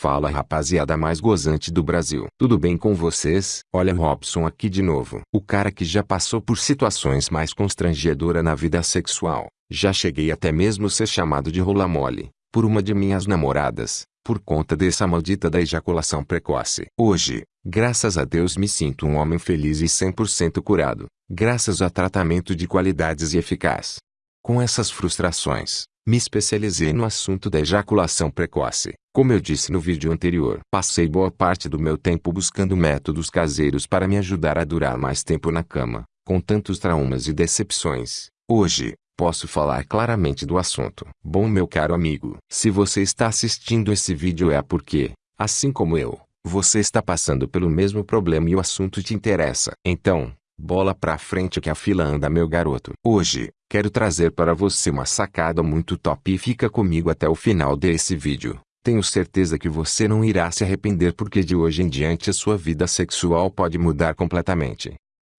Fala rapaziada mais gozante do Brasil. Tudo bem com vocês? Olha Robson aqui de novo. O cara que já passou por situações mais constrangedoras na vida sexual. Já cheguei até mesmo ser chamado de rola mole. Por uma de minhas namoradas. Por conta dessa maldita da ejaculação precoce. Hoje, graças a Deus me sinto um homem feliz e 100% curado. Graças a tratamento de qualidades e eficaz. Com essas frustrações, me especializei no assunto da ejaculação precoce. Como eu disse no vídeo anterior, passei boa parte do meu tempo buscando métodos caseiros para me ajudar a durar mais tempo na cama, com tantos traumas e decepções. Hoje, posso falar claramente do assunto. Bom meu caro amigo, se você está assistindo esse vídeo é porque, assim como eu, você está passando pelo mesmo problema e o assunto te interessa. Então, bola pra frente que a fila anda meu garoto. Hoje, Quero trazer para você uma sacada muito top e fica comigo até o final desse vídeo. Tenho certeza que você não irá se arrepender porque de hoje em diante a sua vida sexual pode mudar completamente.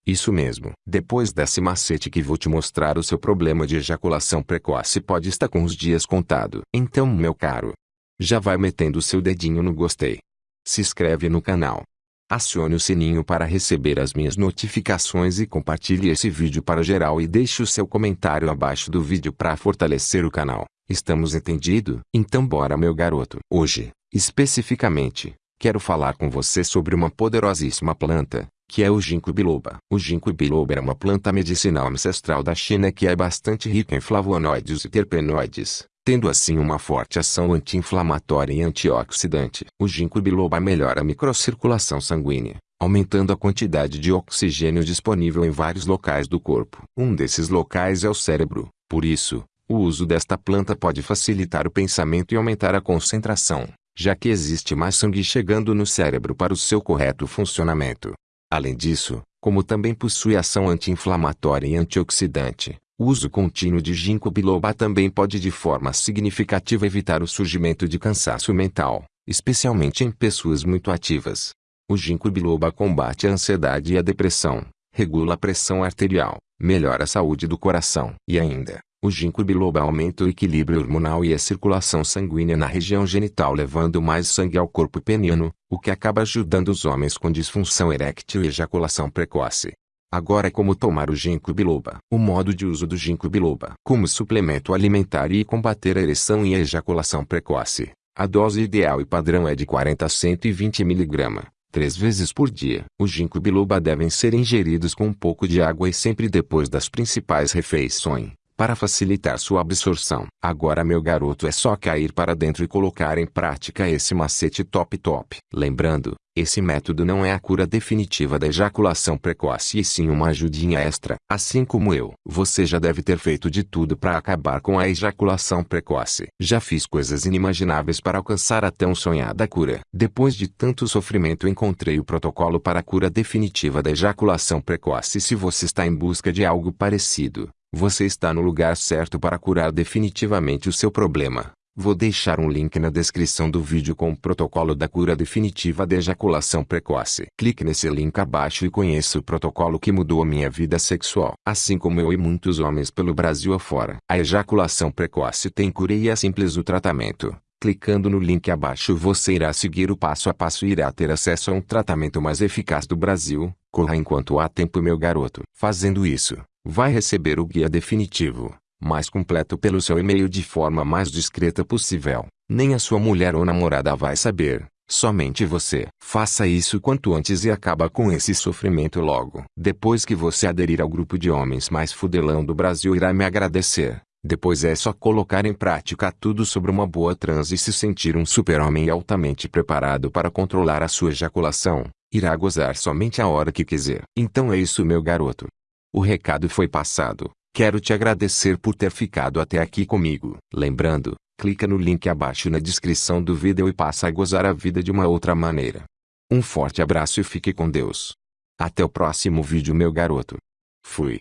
Isso mesmo. Depois desse macete que vou te mostrar o seu problema de ejaculação precoce pode estar com os dias contado. Então meu caro, já vai metendo seu dedinho no gostei. Se inscreve no canal Acione o sininho para receber as minhas notificações e compartilhe esse vídeo para geral e deixe o seu comentário abaixo do vídeo para fortalecer o canal. Estamos entendido? Então bora meu garoto. Hoje, especificamente, quero falar com você sobre uma poderosíssima planta, que é o ginkgo biloba. O ginkgo biloba é uma planta medicinal ancestral da China que é bastante rica em flavonoides e terpenoides, tendo assim uma forte ação anti-inflamatória e antioxidante. O ginkgo biloba melhora a microcirculação sanguínea, aumentando a quantidade de oxigênio disponível em vários locais do corpo. Um desses locais é o cérebro. Por isso, o uso desta planta pode facilitar o pensamento e aumentar a concentração, já que existe mais sangue chegando no cérebro para o seu correto funcionamento. Além disso, como também possui ação anti-inflamatória e antioxidante, o uso contínuo de ginkgo biloba também pode de forma significativa evitar o surgimento de cansaço mental, especialmente em pessoas muito ativas. O ginkgo biloba combate a ansiedade e a depressão, regula a pressão arterial, melhora a saúde do coração e ainda, o ginkgo biloba aumenta o equilíbrio hormonal e a circulação sanguínea na região genital levando mais sangue ao corpo peniano, o que acaba ajudando os homens com disfunção eréctil e ejaculação precoce. Agora é como tomar o ginkgo biloba. O modo de uso do ginkgo biloba. Como suplemento alimentar e combater a ereção e a ejaculação precoce. A dose ideal e padrão é de 40 a 120 mg, três vezes por dia. O ginkgo biloba devem ser ingeridos com um pouco de água e sempre depois das principais refeições para facilitar sua absorção. Agora meu garoto é só cair para dentro e colocar em prática esse macete top top. Lembrando, esse método não é a cura definitiva da ejaculação precoce e sim uma ajudinha extra. Assim como eu, você já deve ter feito de tudo para acabar com a ejaculação precoce. Já fiz coisas inimagináveis para alcançar a tão sonhada cura. Depois de tanto sofrimento encontrei o protocolo para a cura definitiva da ejaculação precoce. Se você está em busca de algo parecido, você está no lugar certo para curar definitivamente o seu problema. Vou deixar um link na descrição do vídeo com o protocolo da cura definitiva da ejaculação precoce. Clique nesse link abaixo e conheça o protocolo que mudou a minha vida sexual. Assim como eu e muitos homens pelo Brasil afora. A ejaculação precoce tem cura e é simples o tratamento. Clicando no link abaixo você irá seguir o passo a passo e irá ter acesso a um tratamento mais eficaz do Brasil. Corra enquanto há tempo meu garoto. Fazendo isso, vai receber o guia definitivo, mais completo pelo seu e-mail de forma mais discreta possível. Nem a sua mulher ou namorada vai saber, somente você. Faça isso quanto antes e acaba com esse sofrimento logo. Depois que você aderir ao grupo de homens mais fudelão do Brasil irá me agradecer. Depois é só colocar em prática tudo sobre uma boa trans e se sentir um super-homem altamente preparado para controlar a sua ejaculação. Irá gozar somente a hora que quiser. Então é isso meu garoto. O recado foi passado. Quero te agradecer por ter ficado até aqui comigo. Lembrando, clica no link abaixo na descrição do vídeo e passa a gozar a vida de uma outra maneira. Um forte abraço e fique com Deus. Até o próximo vídeo meu garoto. Fui.